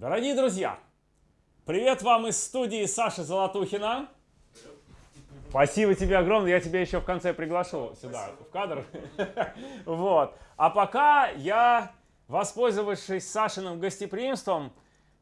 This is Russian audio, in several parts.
Дорогие друзья, привет вам из студии Саши Золотухина. Спасибо тебе огромное, я тебя еще в конце приглашу сюда, Спасибо. в кадр. Вот. А пока я, воспользовавшись Сашиным гостеприимством,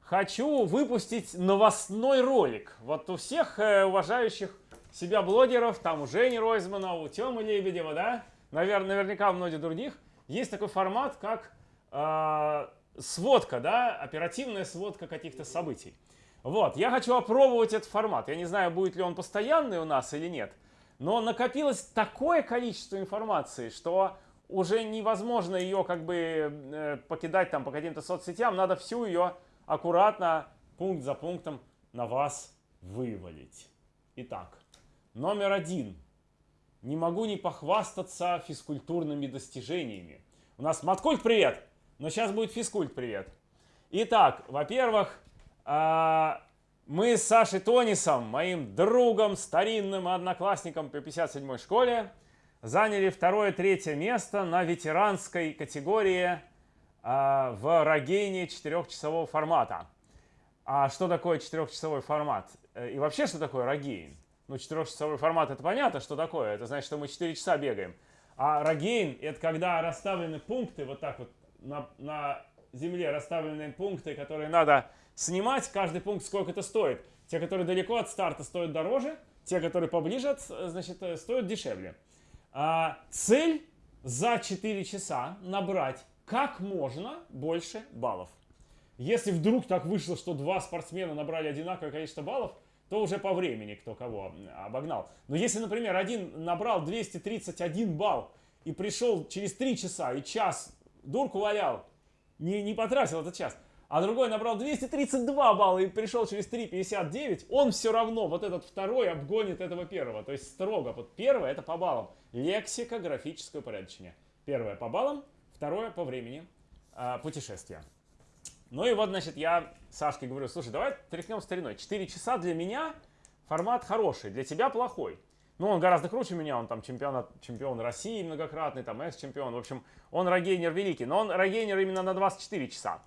хочу выпустить новостной ролик. Вот у всех э, уважающих себя блогеров, там у Жени Ройзмана, у Тёмы Лебедева, да, наверное, наверняка у многих других, есть такой формат, как э, сводка, да, оперативная сводка каких-то событий. Вот, я хочу опробовать этот формат. Я не знаю, будет ли он постоянный у нас или нет. Но накопилось такое количество информации, что уже невозможно ее как бы э, покидать там по каким-то соцсетям. Надо всю ее аккуратно, пункт за пунктом на вас вывалить. Итак, номер один. Не могу не похвастаться физкультурными достижениями. У нас маткульт привет, но сейчас будет физкульт привет. Итак, во-первых, а, мы с Сашей Тонисом, моим другом, старинным одноклассником по 57-й школе, заняли второе-третье место на ветеранской категории а, в Рогейне четырехчасового формата. А что такое четырехчасовой формат? Э, и вообще, что такое Рогейн? Ну, четырехчасовой формат, это понятно, что такое. Это значит, что мы 4 часа бегаем. А Рогейн, это когда расставлены пункты, вот так вот на, на земле расставлены пункты, которые надо снимать каждый пункт, сколько это стоит. Те, которые далеко от старта, стоят дороже, те, которые поближе, значит, э, стоят дешевле. А, цель за 4 часа набрать как можно больше баллов. Если вдруг так вышло, что два спортсмена набрали одинаковое количество баллов, то уже по времени кто кого обогнал. Но если, например, один набрал 231 балл и пришел через 3 часа и час дурку валял, не, не потратил этот час, а другой набрал 232 балла и пришел через 3,59, он все равно, вот этот второй обгонит этого первого. То есть строго, вот первое это по баллам. Лексика, графическое упорядочение. Первое по баллам, второе по времени э, путешествия. Ну и вот, значит, я Сашке говорю, слушай, давай тряхнем стариной. 4 часа для меня формат хороший, для тебя плохой. Ну, он гораздо круче меня, он там чемпион, чемпион России многократный, там экс-чемпион. В общем, он рогейнер великий, но он рогейнер именно на 24 часа.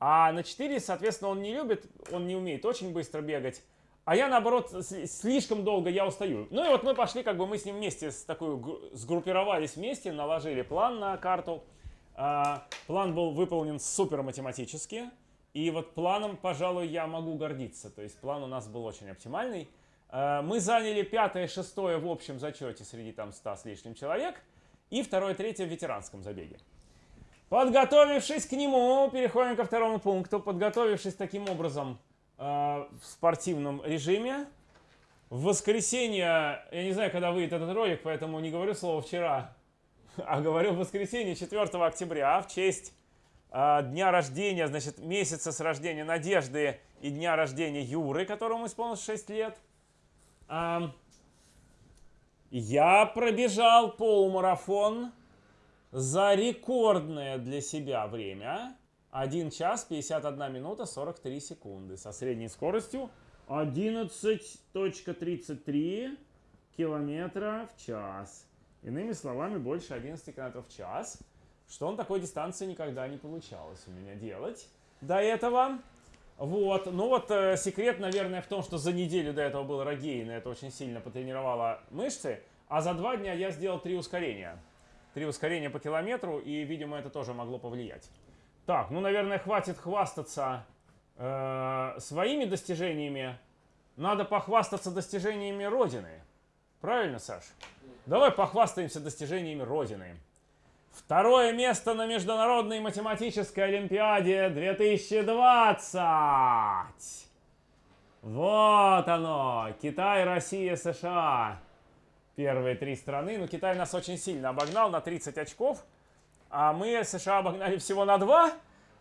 А на 4, соответственно, он не любит, он не умеет очень быстро бегать. А я, наоборот, слишком долго я устаю. Ну и вот мы пошли, как бы мы с ним вместе с такой, сгруппировались вместе, наложили план на карту. А, план был выполнен супер математически. И вот планом, пожалуй, я могу гордиться. То есть план у нас был очень оптимальный. А, мы заняли пятое, шестое в общем зачете среди там 100 с лишним человек. И второе, третье в ветеранском забеге. Подготовившись к нему, переходим ко второму пункту. Подготовившись таким образом э, в спортивном режиме, в воскресенье, я не знаю, когда выйдет этот ролик, поэтому не говорю слово «вчера», а говорю в воскресенье 4 октября в честь э, дня рождения, значит, месяца с рождения Надежды и дня рождения Юры, которому исполнилось 6 лет. Я пробежал полумарафон за рекордное для себя время 1 час 51 минута 43 секунды со средней скоростью 11.33 километра в час. Иными словами, больше 11 километров в час. Что он такой дистанции никогда не получалось у меня делать до этого. Вот, ну вот э, секрет, наверное, в том, что за неделю до этого был рогейн, это очень сильно потренировало мышцы, а за два дня я сделал три ускорения три ускорения по километру, и, видимо, это тоже могло повлиять. Так, ну, наверное, хватит хвастаться э, своими достижениями. Надо похвастаться достижениями Родины. Правильно, Саш? Давай похвастаемся достижениями Родины. Второе место на Международной математической Олимпиаде 2020. Вот оно. Китай, Россия, США первые три страны. Но Китай нас очень сильно обогнал на 30 очков, а мы США обогнали всего на 2.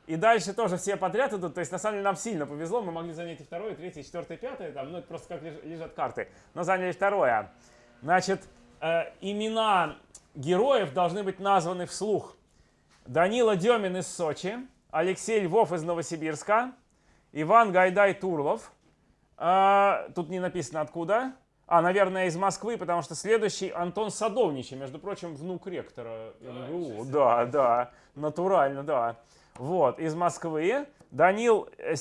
И дальше тоже все подряд идут. То есть, на самом деле, нам сильно повезло. Мы могли занять и второе, и третье, и четвертое, и пятое. Там, ну, это просто как лежат карты. Но заняли второе. Значит, э, имена героев должны быть названы вслух. Данила Демин из Сочи, Алексей Львов из Новосибирска, Иван Гайдай Турлов. Э, тут не написано откуда. А, наверное, из Москвы, потому что следующий Антон Садовничий, между прочим, внук ректора МГУ. Да, да, натурально, да. Вот, из Москвы. Данил э,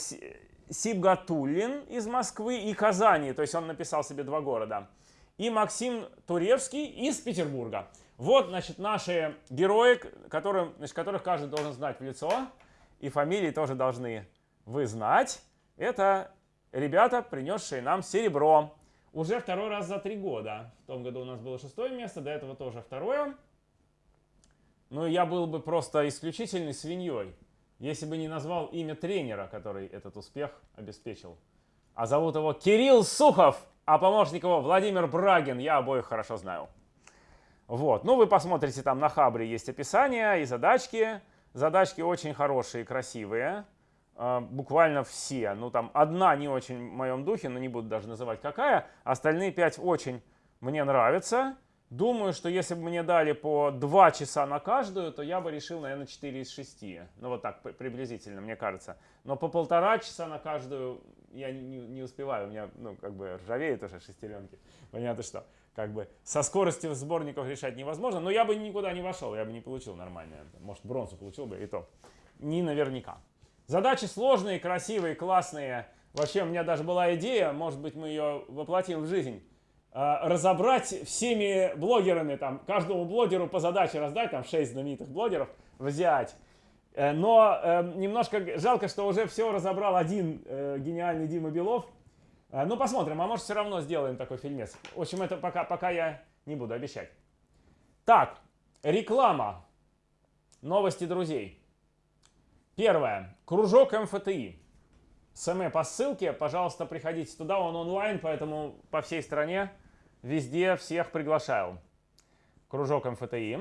Сибгатуллин из Москвы и Казани, то есть он написал себе два города. И Максим Туревский из Петербурга. Вот, значит, наши герои, которым, значит, которых каждый должен знать в лицо, и фамилии тоже должны вы знать. Это ребята, принесшие нам серебро. Уже второй раз за три года. В том году у нас было шестое место, до этого тоже второе. Ну, я был бы просто исключительной свиньей, если бы не назвал имя тренера, который этот успех обеспечил. А зовут его Кирилл Сухов, а помощник его Владимир Брагин. Я обоих хорошо знаю. Вот. Ну, вы посмотрите, там на Хабре есть описание и задачки. Задачки очень хорошие, красивые. А, буквально все. Ну, там одна не очень в моем духе, но не буду даже называть какая. Остальные пять очень мне нравятся. Думаю, что если бы мне дали по 2 часа на каждую, то я бы решил, наверное, 4 из 6. Ну, вот так приблизительно, мне кажется. Но по полтора часа на каждую я не, не успеваю. У меня, ну, как бы ржавеют уже шестеренки. Понятно, что как бы со скоростью сборников решать невозможно. Но я бы никуда не вошел, я бы не получил нормально. Может, бронзу получил бы, и то. Не наверняка. Задачи сложные, красивые, классные. Вообще, у меня даже была идея, может быть, мы ее воплотим в жизнь Э, разобрать всеми блогерами, там, каждому блогеру по задаче раздать, там, 6 знаменитых блогеров взять. Э, но э, немножко жалко, что уже все разобрал один э, гениальный Дима Белов. Э, ну, посмотрим, а может все равно сделаем такой фильмец. В общем, это пока, пока я не буду обещать. Так, реклама. Новости друзей. Первое. Кружок МФТИ. СМ по ссылке, пожалуйста, приходите туда, он онлайн, поэтому по всей стране Везде всех приглашаю. Кружок МФТИ.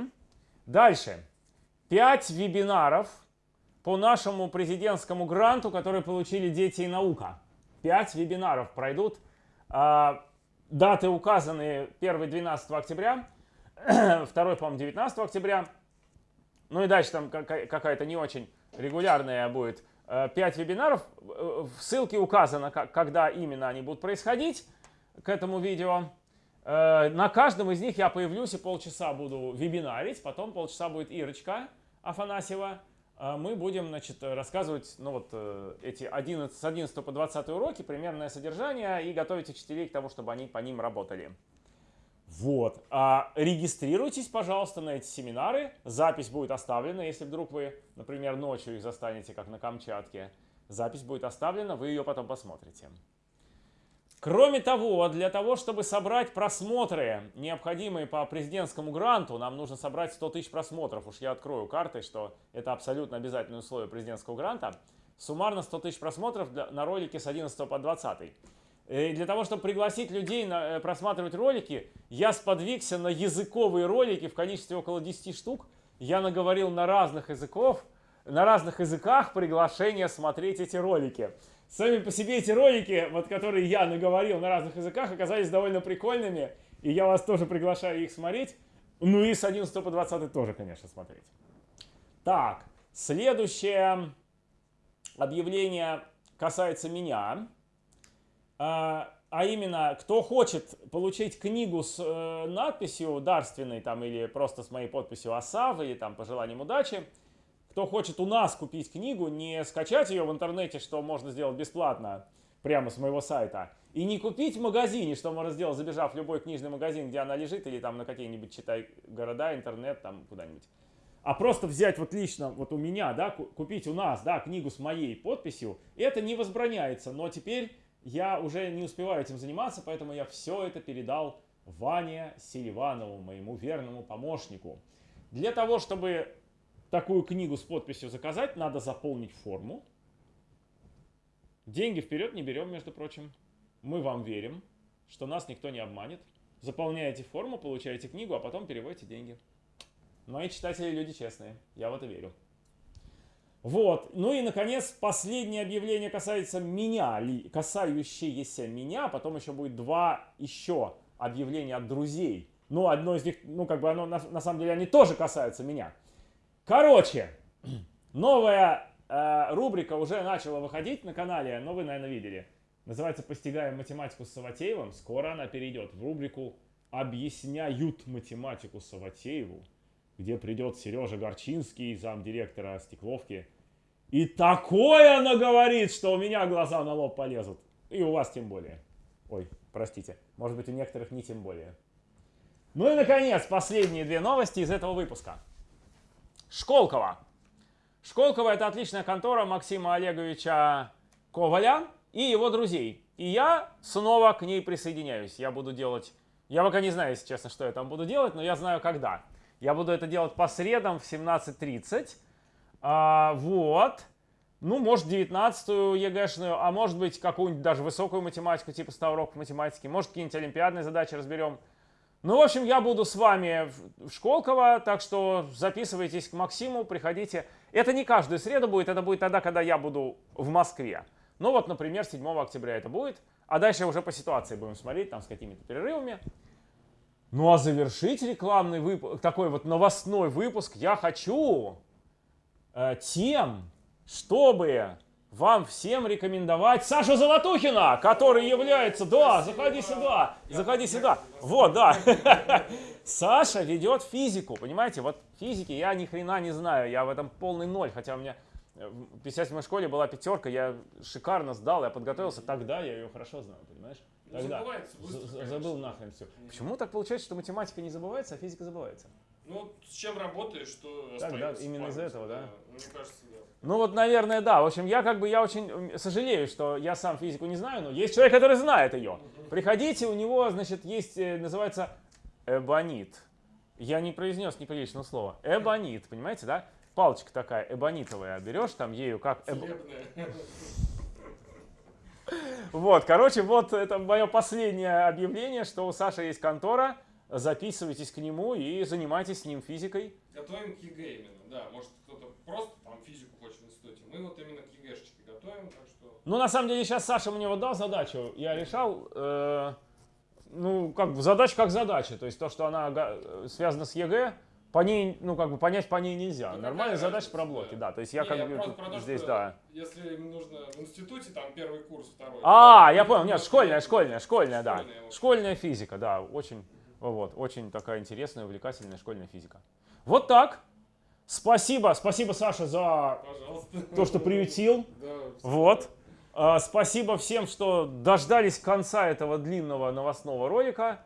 Дальше. Пять вебинаров по нашему президентскому гранту, который получили дети и наука. Пять вебинаров пройдут. А, даты указаны 1-12 октября, второй, по-моему, 19 октября. Ну и дальше там какая-то не очень регулярная будет. Э, пять вебинаров. В ссылке указано, когда именно они будут происходить к этому видео. Э, на каждом из них я появлюсь и полчаса буду вебинарить, потом полчаса будет Ирочка Афанасьева. Э, мы будем значит, рассказывать ну, вот, э, эти 11, с 11 по 20 уроки, примерное содержание и готовить учителей к тому, чтобы они по ним работали. Вот. А регистрируйтесь, пожалуйста, на эти семинары. Запись будет оставлена, если вдруг вы, например, ночью их застанете, как на Камчатке. Запись будет оставлена, вы ее потом посмотрите. Кроме того, для того, чтобы собрать просмотры, необходимые по президентскому гранту, нам нужно собрать 100 тысяч просмотров. Уж я открою карты, что это абсолютно обязательное условие президентского гранта. Суммарно 100 тысяч просмотров на ролике с 11 по 20. И для того, чтобы пригласить людей на, э, просматривать ролики, я сподвигся на языковые ролики в количестве около 10 штук. Я наговорил на разных языков, на разных языках приглашение смотреть эти ролики. Сами по себе эти ролики, вот которые я наговорил на разных языках, оказались довольно прикольными. И я вас тоже приглашаю их смотреть. Ну и с 11 по 20 тоже, конечно, смотреть. Так, следующее объявление касается меня. А, а именно, кто хочет получить книгу с э, надписью дарственной там или просто с моей подписью ОСАВ или там пожеланием удачи, кто хочет у нас купить книгу, не скачать ее в интернете, что можно сделать бесплатно, прямо с моего сайта, и не купить в магазине, что можно сделать, забежав в любой книжный магазин, где она лежит, или там на какие-нибудь, читай, города, интернет, там куда-нибудь. А просто взять вот лично, вот у меня, да, купить у нас, да, книгу с моей подписью, это не возбраняется, но теперь я уже не успеваю этим заниматься, поэтому я все это передал Ване Селиванову, моему верному помощнику. Для того, чтобы такую книгу с подписью заказать, надо заполнить форму. Деньги вперед не берем, между прочим. Мы вам верим, что нас никто не обманет. Заполняете форму, получаете книгу, а потом переводите деньги. Мои читатели люди честные, я в это верю. Вот, ну и, наконец, последнее объявление касается меня, касающееся меня, потом еще будет два еще объявления от друзей. Ну, одно из них, ну, как бы оно, на, на самом деле, они тоже касаются меня. Короче, новая э, рубрика уже начала выходить на канале, но вы, наверное, видели. Называется «Постигаем математику с Саватеевым». Скоро она перейдет в рубрику «Объясняют математику Саватееву», где придет Сережа Горчинский, замдиректора Стекловки, И такое она говорит, что у меня глаза на лоб полезут. И у вас тем более. Ой, простите. Может быть, у некоторых не тем более. Ну и, наконец, последние две новости из этого выпуска. Школково. Школково – это отличная контора Максима Олеговича Коваля и его друзей. И я снова к ней присоединяюсь. Я буду делать... Я пока не знаю, если честно, что я там буду делать, но я знаю, когда. Я буду это делать по средам в 17.30. А, вот. Ну, может, 19-ю ЕГЭшную, а может быть, какую-нибудь даже высокую математику, типа 100 уроков математики. Может, какие-нибудь олимпиадные задачи разберем. Ну, в общем, я буду с вами в Школково, так что записывайтесь к Максиму, приходите. Это не каждую среду будет, это будет тогда, когда я буду в Москве. Ну вот, например, 7 октября это будет, а дальше уже по ситуации будем смотреть, там с какими-то перерывами. Ну а завершить рекламный выпуск, такой вот новостной выпуск я хочу э, тем, чтобы вам всем рекомендовать Сашу Золотухина, который является... Да, заходи сюда, заходи сюда. Вот, да. Саша ведет физику, понимаете? Вот физики я ни хрена не знаю, я в этом полный ноль, хотя у меня в 57 школе была пятерка, я шикарно сдал, я подготовился, тогда я ее хорошо знал, понимаешь? Ну, Тогда. забывается быстро, Забыл нахрен все. Почему так получается, что математика не забывается, а физика забывается? Ну, с чем работаешь, что Так, да, именно из-за памяти, этого, да? Мне кажется, да. Ну вот, наверное, да. В общем, я как бы, я очень сожалею, что я сам физику не знаю, но есть человек, который знает ее. Приходите, у него, значит, есть, э, называется эбонит. Я не произнес неприличного слова. Эбонит, понимаете, да? Палочка такая эбонитовая, берешь там ею как... эб-. Вот, короче, вот это мое последнее объявление, что у Саши есть контора. Записывайтесь к нему и занимайтесь с ним физикой. Готовим к ЕГЭ именно, да. Может, кто-то просто там физику хочет в институте. Мы вот именно к ЕГЭшечке готовим, так что... Ну, на самом деле, сейчас Саша мне вот дал задачу, я решал, э, ну, как бы задача как задача, то есть то, что она связана с ЕГЭ, по ней, ну, как бы понять по ней нельзя. Ну, Нормальная задача про блоки, да. да, то есть я Не, как я бы то, здесь, да. Если им нужно в институте, там первый курс, второй. А, я понял, нет, школьная, школьная, школьная, да. Школьная, вот. Школьная физика, да, очень, вот, очень такая интересная, увлекательная школьная физика. Вот так. Спасибо, спасибо, Саша, за Пожалуйста. то, что приютил. Да, Вот. А, Спасибо всем, что дождались конца этого длинного новостного ролика.